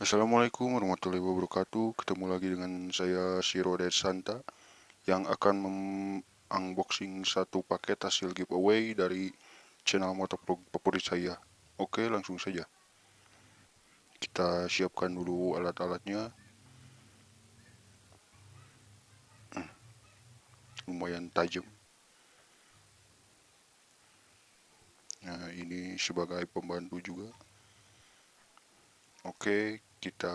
Assalamualaikum warahmatullahi wabarakatuh. Ketemu lagi dengan saya Shiro Santa Yang akan unboxing satu paket hasil giveaway dari channel motovlog favorit saya. Oke langsung saja. Kita siapkan dulu alat-alatnya. Lumayan tajam. Nah ini sebagai pembantu juga. Oke kita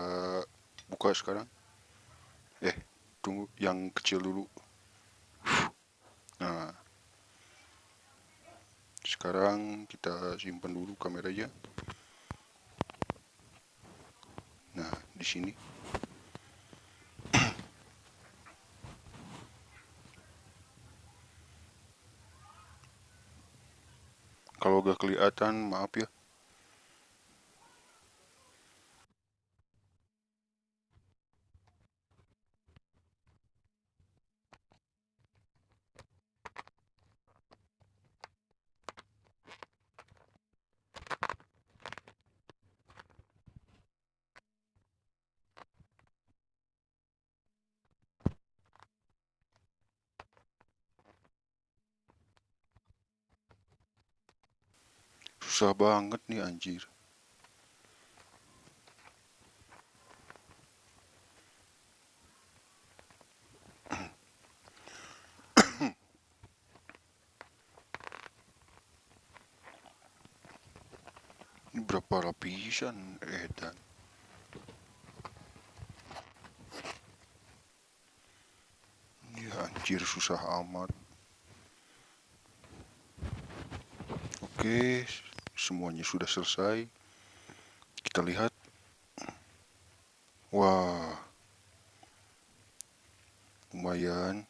buka sekarang. Eh tunggu yang kecil dulu. Nah sekarang kita simpan dulu kameranya nah di sini. Kalau gak kelihatan maaf ya Susah banget nih anjir. Ini berapa lapisan edan? Ya anjir susah amat. Oke, semuanya sudah selesai. Kita lihat. Wah. Lumayan.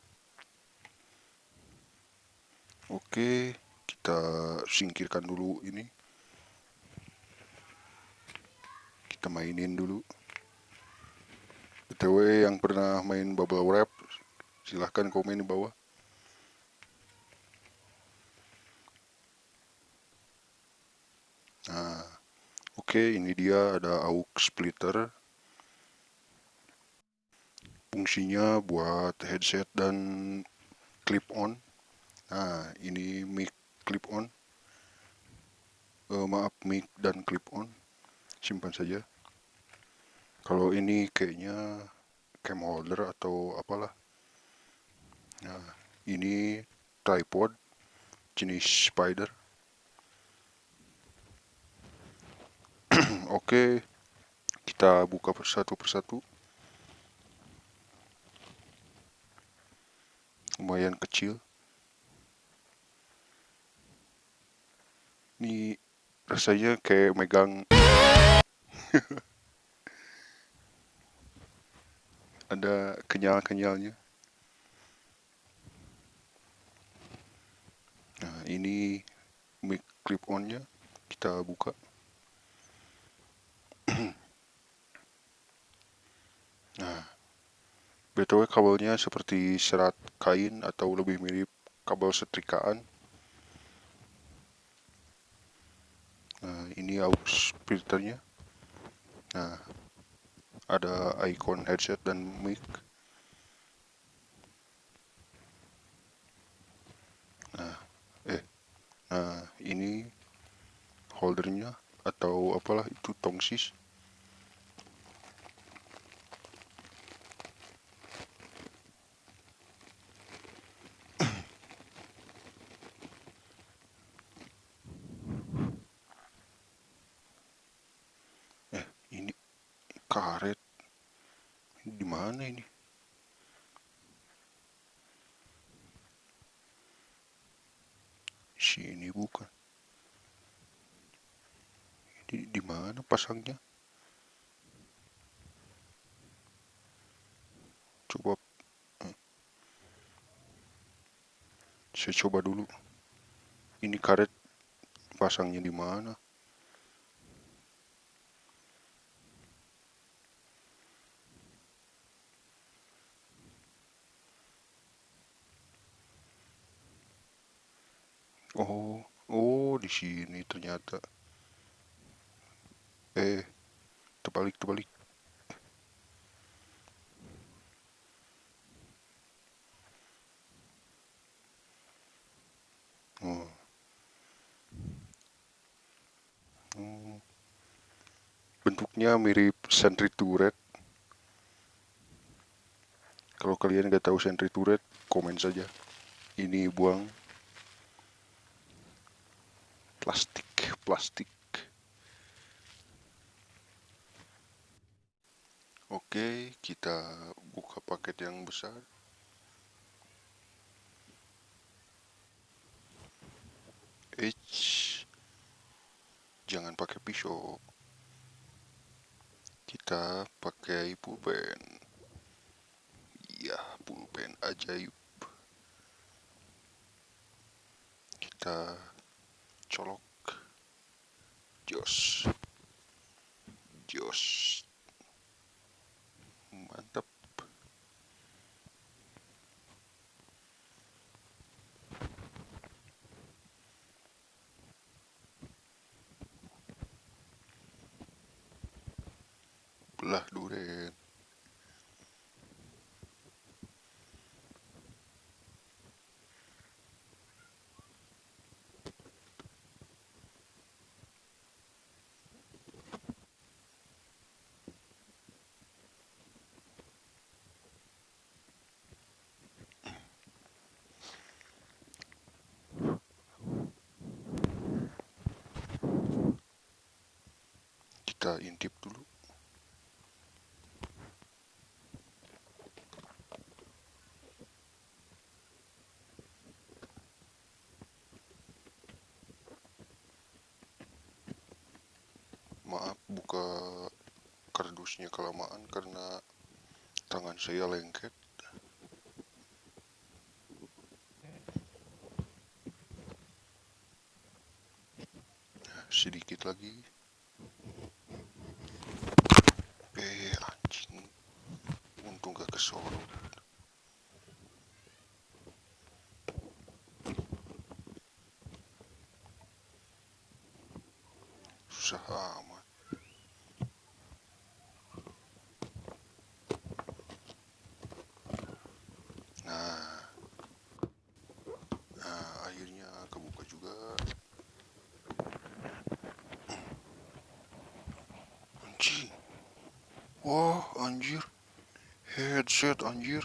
Oke kita singkirkan dulu ini. Kita mainin dulu. Btw yang pernah main bubble wrap silahkan komen di bawah oke ini dia ada aux splitter. Fungsinya buat headset dan clip on. Nah, ini mic clip on. Uh, maaf, mic dan clip on. Simpan saja. Kalau ini kayaknya cam holder atau apalah. Nah, ini tripod jenis spider Oke, kita buka satu persatu. Lumayan kecil. Ini rasanya kayak megang ada kenyal-kenyalnya. Nah, ini mic clip onnya kita buka. Nah, btw kabelnya seperti serat kain atau lebih mirip kabel setrikaan. Nah, ini aux filternya. Nah, ada icon headset dan mic. Nah, eh, nah ini holdernya atau apalah itu tongsis. Karet. Di mana ini? Sini bukan. Di, di mana pasangnya? Coba eh. saya coba dulu. Ini karet pasangnya di mana Oh, oh di sini ternyata. Eh, terbalik, terbalik. Oh. Hmm. Bentuknya mirip sentry turret. Kalau kalian nggak tahu sentry turret, komen saja. Ini buang plastik plastik. Oke kita buka paket yang besar. H. Jangan pakai pisau. Kita pakai pulpen. Iya pulpen ajaib. Kita colok. Jos. Jos. Mantap. Belah duren kita intip dulu. Maaf buka kardusnya kelamaan karena tangan saya lengket. Sedikit lagi eh anjing untung gak kesorot susah amat nah nah akhirnya kebuka juga anjing wah anjir. Headset anjir.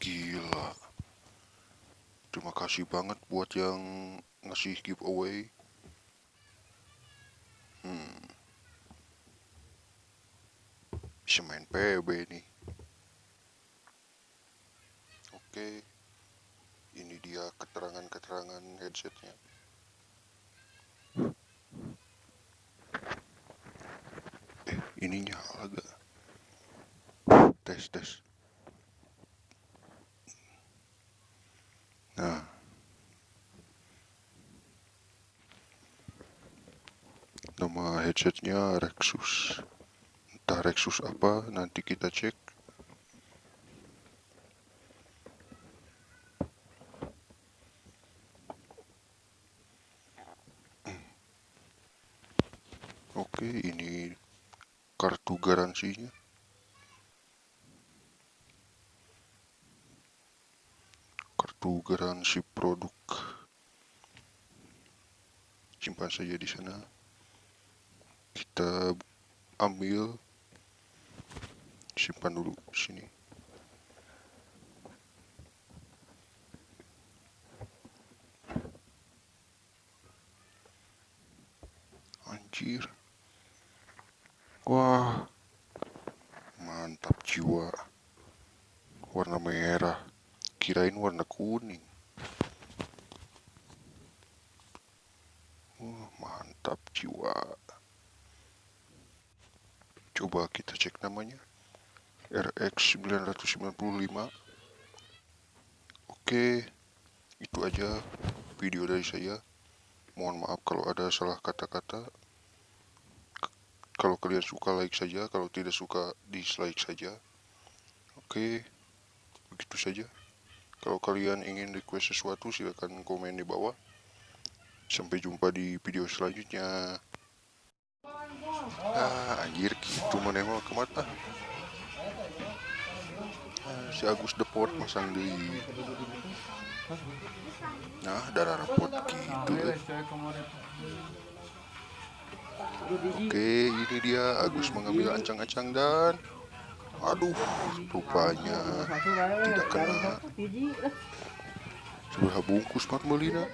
Gila. Terima kasih banget buat yang ngasih giveaway. Hmm. bisa main PB nih. Oke. Ini dia keterangan-keterangan headsetnya ini nyala gak tes tes. Nah. Nama headsetnya Rexus. Entah Rexus apa nanti kita cek. Oke ini kartu garansinya. Kartu garansi produk. Simpan saja di sana. Kita ambil. Simpan dulu sini. Anjir wah mantap jiwa. Warna merah. Kirain warna kuning. Wah, mantap jiwa. Coba kita cek namanya. RX 995 oke itu aja video dari saya. Mohon maaf kalau ada salah kata-kata kalau kalian suka like saja kalau tidak suka dislike saja. Oke begitu saja. Kalau kalian ingin request sesuatu silahkan komen di bawah. Sampai jumpa di video selanjutnya. Ah anjir gitu menengok ke mata. Ah, si Agus Depot masang di nah darah rapot gitu eh. Oke, ini dia Agus mengambil ancang-ancang dan aduh, rupanya tidak kena. Seberapa bungkus mat melina?